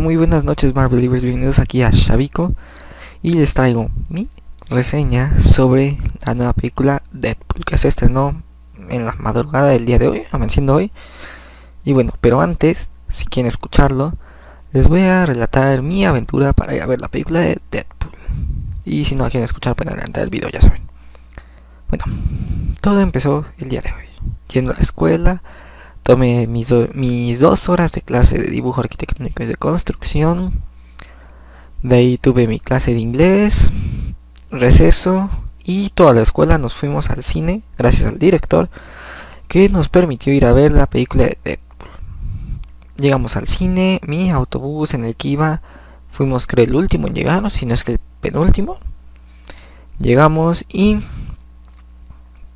Muy buenas noches Marvel Believers, bienvenidos aquí a Shavico y les traigo mi reseña sobre la nueva película Deadpool que se estrenó en la madrugada del día de hoy, amaneciendo hoy. Y bueno, pero antes, si quieren escucharlo, les voy a relatar mi aventura para ir a ver la película de Deadpool. Y si no quieren escuchar, pueden adelantar el video, ya saben. Bueno, todo empezó el día de hoy, yendo a la escuela Tomé mis, dos horas de clase de dibujo arquitectónico y de construcción. De ahí tuve mi clase de inglés, receso y toda la escuela nos fuimos al cine gracias al director que nos permitió ir a ver la película de Deadpool. Llegamos al cine, mi autobús en el que iba, fuimos creo el último en llegar, si no es que el penúltimo. Llegamos y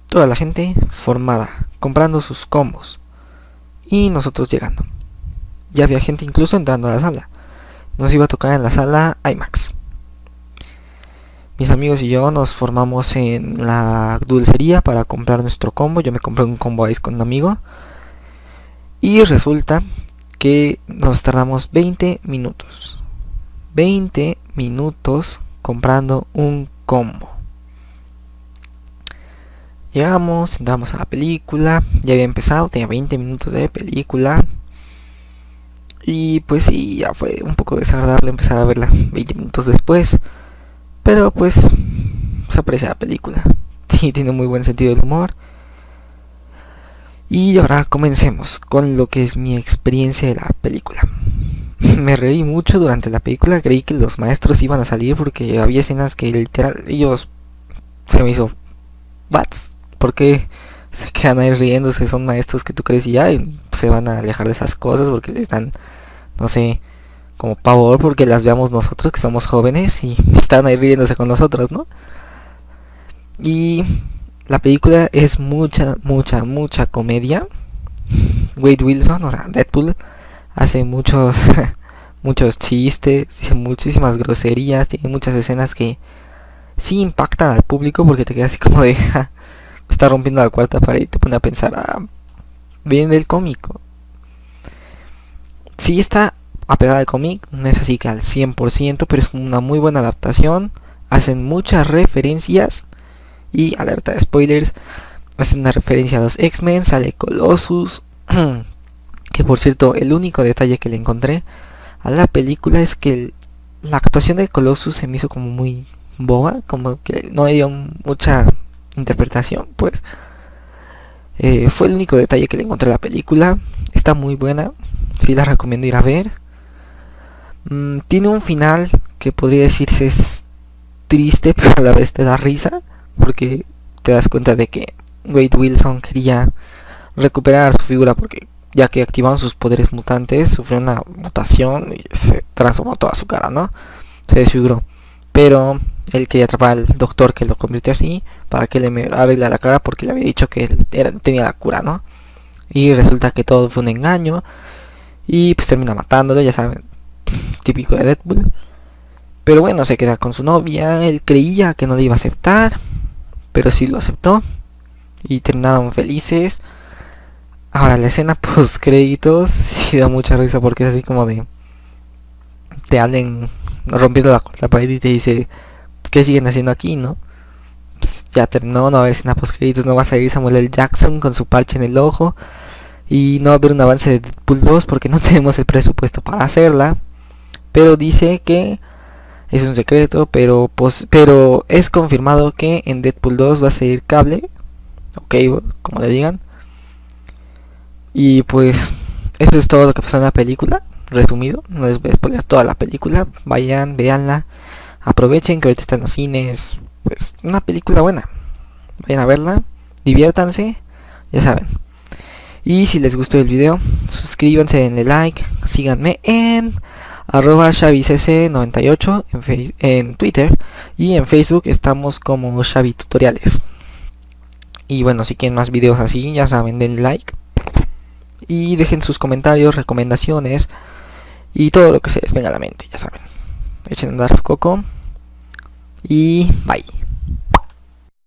toda la gente formada, comprando sus combos y nosotros llegando. Ya había gente incluso entrando a la sala. Nos iba a tocar en la sala IMAX. Mis amigos y yo nos formamos en la dulcería para comprar nuestro combo. Yo me compré un combo ice con un amigo. Y resulta que nos tardamos 20 minutos. 20 minutos comprando un combo. Llegamos, entramos a la película, ya había empezado, tenía 20 minutos de película. Y pues sí, ya fue un poco desagradable empezar a verla 20 minutos después. Pero pues se aprecia la película. Sí, tiene muy buen sentido del humor. Y ahora comencemos con lo que es mi experiencia de la película. Me reí mucho durante la película, creí que los maestros iban a salir porque había escenas que literal ellos se me hizo bats porque se quedan ahí riéndose? Son maestros que tú crees y ya se van a alejar de esas cosas porque les dan, no sé, como pavor porque las veamos nosotros que somos jóvenes y están ahí riéndose con nosotros, ¿no? Y la película es mucha, mucha, mucha comedia. Wade Wilson, o sea, Deadpool, hace muchos, muchos chistes, dice muchísimas groserías, tiene muchas escenas que sí impactan al público porque te quedas así como de, está rompiendo la cuarta pared y te pone a pensar, ah, viene del cómico. Sí está apegada al cómic, no es así que al 100%, pero es una muy buena adaptación. Hacen muchas referencias y alerta de spoilers. Hacen una referencia a los X-Men, sale Colossus. que por cierto, el único detalle que le encontré a la película es que la actuación de Colossus se me hizo como muy boba, como que no dio mucha interpretación, pues eh, fue el único detalle que le encontré a la película. Está muy buena, sí la recomiendo ir a ver. Mm, tiene un final que podría decirse es triste, pero a la vez te da risa, porque te das cuenta de que Wade Wilson quería recuperar su figura porque ya que activaron sus poderes mutantes, sufrió una mutación y se transformó toda su cara, ¿no? Se desfiguró. Pero él quería atrapar al doctor que lo convirtió así para que le arregle la cara porque le había dicho que él tenía la cura, ¿no? Y resulta que todo fue un engaño y pues termina matándolo, ya saben, típico de Deadpool. Pero bueno, se queda con su novia, él creía que no le iba a aceptar, pero sí lo aceptó y terminaron felices. Ahora la escena post créditos sí da mucha risa porque es así como de te anden rompiendo la, la pared y te dice ¿qué siguen haciendo aquí, no? Pues ya terminó, no va a haber escena no va a salir Samuel L. Jackson con su parche en el ojo. Y no va a haber un avance de Deadpool 2 porque no tenemos el presupuesto para hacerla. Pero dice que es un secreto, pero pues, pero es confirmado que en Deadpool 2 va a seguir cable. Ok, como le digan. Y pues eso es todo lo que pasó en la película. Resumido, no les voy a spoiler toda la película. Vayan, veanla aprovechen que ahorita están los cines, pues una película buena. Vayan a verla, diviértanse, ya saben. Y si les gustó el video, suscríbanse, denle like, síganme en arroba xavicc98 en, en Twitter y en Facebook estamos como Xavi Tutoriales. Y bueno, si quieren más videos así, ya saben, denle like. Y dejen sus comentarios, recomendaciones y todo lo que se les venga a la mente, ya saben echen a andar coco. Y bye